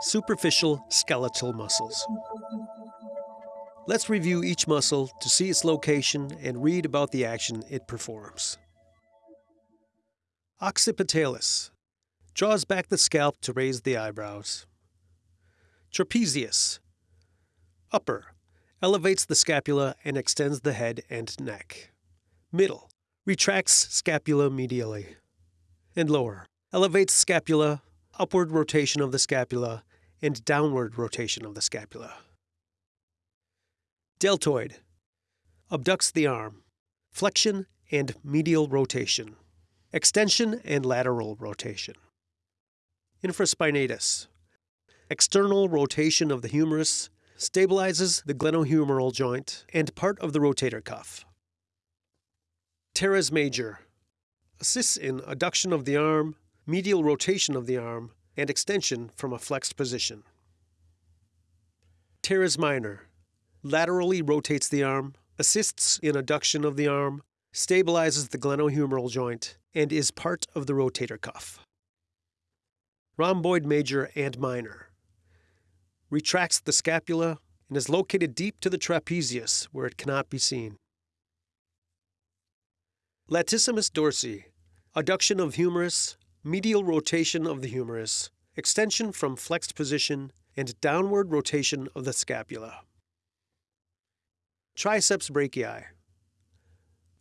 Superficial skeletal muscles. Let's review each muscle to see its location and read about the action it performs. Occipitalis draws back the scalp to raise the eyebrows. Trapezius upper elevates the scapula and extends the head and neck. Middle retracts scapula medially. And lower elevates scapula, upward rotation of the scapula, and downward rotation of the scapula. Deltoid abducts the arm, flexion and medial rotation, extension and lateral rotation. Infraspinatus external rotation of the humerus stabilizes the glenohumeral joint and part of the rotator cuff. Teres major assists in adduction of the arm, medial rotation of the arm, and extension from a flexed position. Teres minor laterally rotates the arm, assists in adduction of the arm, stabilizes the glenohumeral joint, and is part of the rotator cuff. Rhomboid major and minor retracts the scapula and is located deep to the trapezius where it cannot be seen. Latissimus dorsi, adduction of humerus, medial rotation of the humerus, extension from flexed position, and downward rotation of the scapula. Triceps brachii.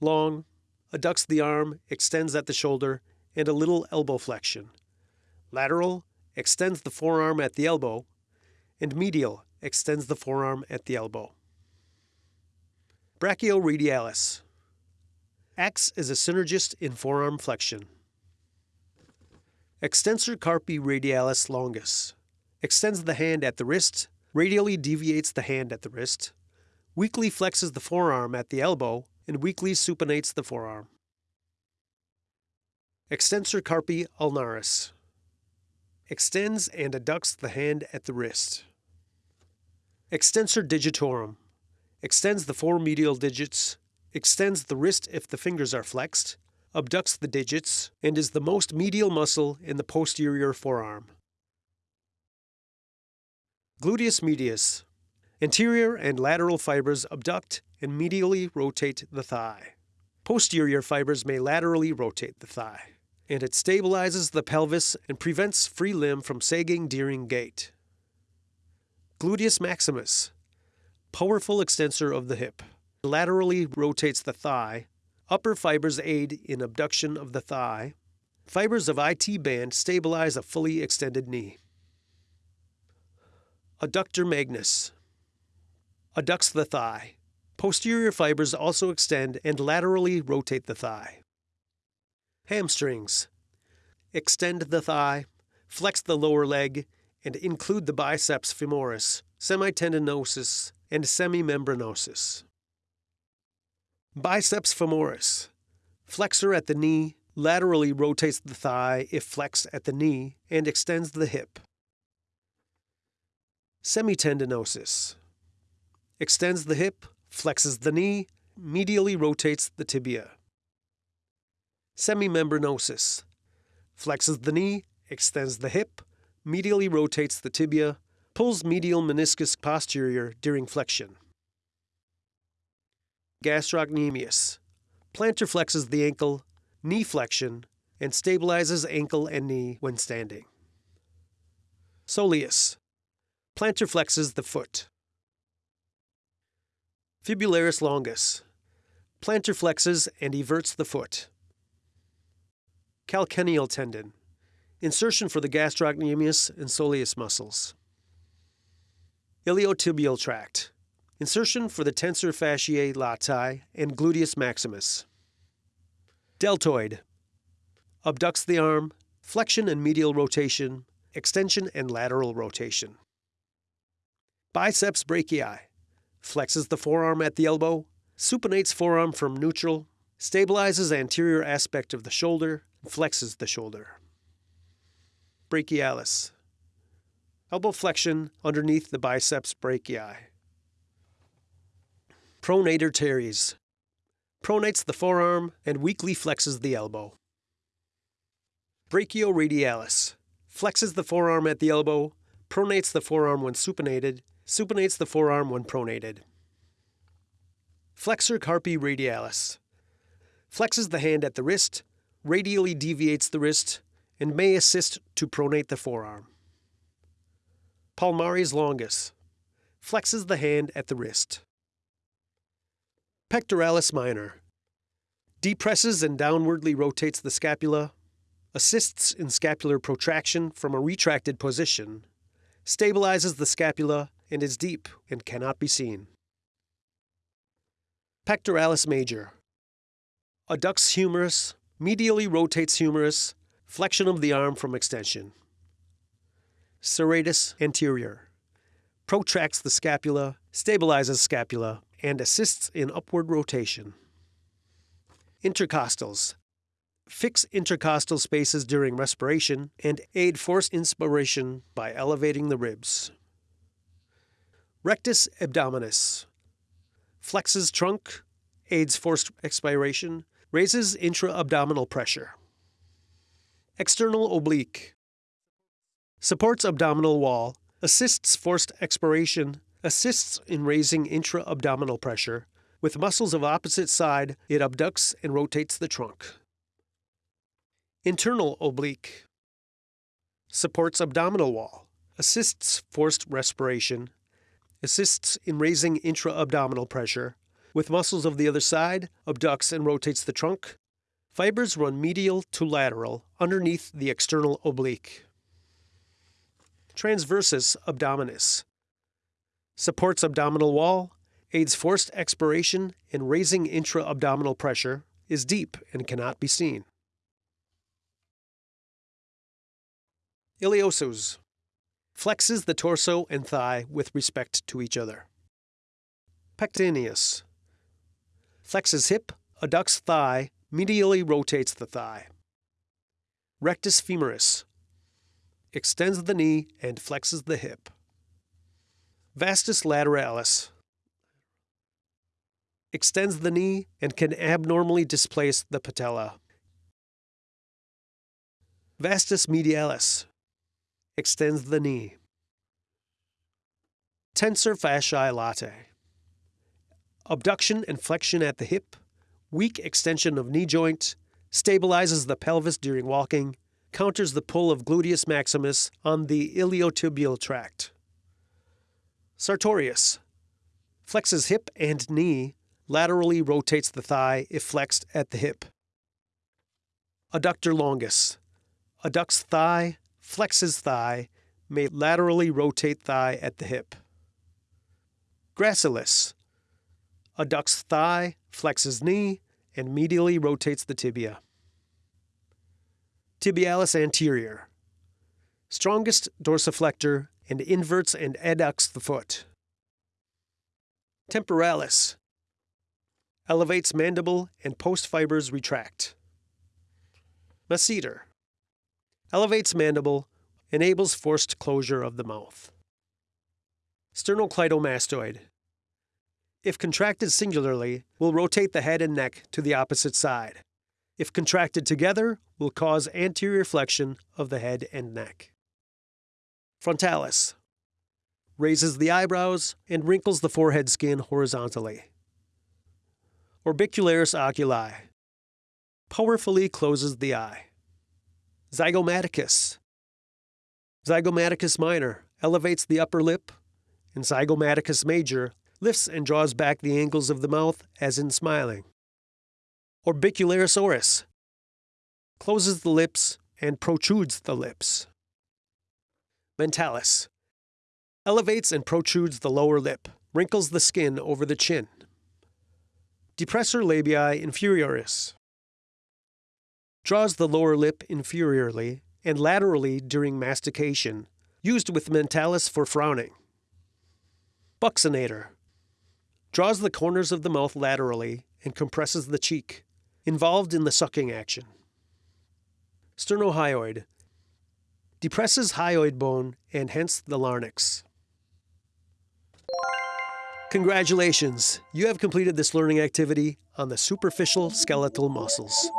Long, adducts the arm, extends at the shoulder, and a little elbow flexion. Lateral, extends the forearm at the elbow, and medial, extends the forearm at the elbow. Brachioradialis. Acts as a synergist in forearm flexion. Extensor carpi radialis longus. Extends the hand at the wrist, radially deviates the hand at the wrist, weakly flexes the forearm at the elbow, and weakly supinates the forearm. Extensor carpi ulnaris. Extends and adducts the hand at the wrist. Extensor digitorum. Extends the four medial digits, extends the wrist if the fingers are flexed, abducts the digits, and is the most medial muscle in the posterior forearm. Gluteus medius. Anterior and lateral fibers abduct and medially rotate the thigh. Posterior fibers may laterally rotate the thigh, and it stabilizes the pelvis and prevents free limb from sagging during gait. Gluteus maximus. Powerful extensor of the hip. Laterally rotates the thigh Upper fibers aid in abduction of the thigh. Fibers of IT band stabilize a fully extended knee. Adductor magnus adducts the thigh. Posterior fibers also extend and laterally rotate the thigh. Hamstrings extend the thigh, flex the lower leg, and include the biceps femoris, semitendinosus, and semimembranosus. Biceps femoris. Flexor at the knee, laterally rotates the thigh if flexed at the knee, and extends the hip. Semitendinosus. Extends the hip, flexes the knee, medially rotates the tibia. Semimembranosus. Flexes the knee, extends the hip, medially rotates the tibia, pulls medial meniscus posterior during flexion gastrocnemius. Plantar flexes the ankle, knee flexion, and stabilizes ankle and knee when standing. Soleus. Plantar flexes the foot. Fibularis longus. Plantar flexes and everts the foot. Calcaneal tendon. Insertion for the gastrocnemius and soleus muscles. Iliotibial tract. Insertion for the tensor fasciae latae and gluteus maximus. Deltoid. Abducts the arm, flexion and medial rotation, extension and lateral rotation. Biceps brachii. Flexes the forearm at the elbow, supinates forearm from neutral, stabilizes anterior aspect of the shoulder, flexes the shoulder. Brachialis. Elbow flexion underneath the biceps brachii. Pronator teres. Pronates the forearm and weakly flexes the elbow. Brachioradialis. Flexes the forearm at the elbow, pronates the forearm when supinated, supinates the forearm when pronated. Flexor carpi radialis. Flexes the hand at the wrist, radially deviates the wrist, and may assist to pronate the forearm. Palmaris longus. Flexes the hand at the wrist. Pectoralis minor. Depresses and downwardly rotates the scapula, assists in scapular protraction from a retracted position, stabilizes the scapula, and is deep and cannot be seen. Pectoralis major. Adducts humerus, medially rotates humerus, flexion of the arm from extension. Serratus anterior. Protracts the scapula, stabilizes scapula, and assists in upward rotation. Intercostals. Fix intercostal spaces during respiration and aid forced inspiration by elevating the ribs. Rectus abdominis. Flexes trunk, aids forced expiration, raises intra-abdominal pressure. External oblique. Supports abdominal wall, assists forced expiration, assists in raising intra-abdominal pressure. With muscles of opposite side, it abducts and rotates the trunk. Internal oblique. Supports abdominal wall, assists forced respiration, assists in raising intra-abdominal pressure. With muscles of the other side, abducts and rotates the trunk. Fibers run medial to lateral underneath the external oblique. Transversus abdominis. Supports abdominal wall, aids forced expiration and raising intra-abdominal pressure, is deep and cannot be seen. Iliopsoas. Flexes the torso and thigh with respect to each other. Pectineus. Flexes hip, adducts thigh, medially rotates the thigh. Rectus femoris. Extends the knee and flexes the hip. Vastus lateralis. Extends the knee and can abnormally displace the patella. Vastus medialis extends the knee. Tensor fasciae latae. Abduction and flexion at the hip, weak extension of knee joint, stabilizes the pelvis during walking, counters the pull of gluteus maximus on the iliotibial tract. Sartorius. Flexes hip and knee, laterally rotates the thigh if flexed at the hip. Adductor longus. Adducts thigh, flexes thigh, may laterally rotate thigh at the hip. Gracilis adducts thigh, flexes knee, and medially rotates the tibia. Tibialis anterior strongest dorsiflexor and inverts and adducts the foot. Temporalis elevates mandible and post fibers retract. Masseter elevates mandible, enables forced closure of the mouth. Sternocleidomastoid. If contracted singularly, will rotate the head and neck to the opposite side. If contracted together, will cause anterior flexion of the head and neck. Frontalis. Raises the eyebrows and wrinkles the forehead skin horizontally. Orbicularis oculi. Powerfully closes the eye. Zygomaticus. Zygomaticus minor elevates the upper lip, and Zygomaticus major lifts and draws back the angles of the mouth as in smiling. Orbicularis oris closes the lips and protrudes the lips. Mentalis elevates and protrudes the lower lip, wrinkles the skin over the chin. Depressor labii inferioris draws the lower lip inferiorly and laterally during mastication, used with mentalis for frowning. Buccinator draws the corners of the mouth laterally and compresses the cheek, involved in the sucking action. Sternohyoid depresses hyoid bone and hence the larynx. Congratulations, you have completed this learning activity on the superficial skeletal muscles.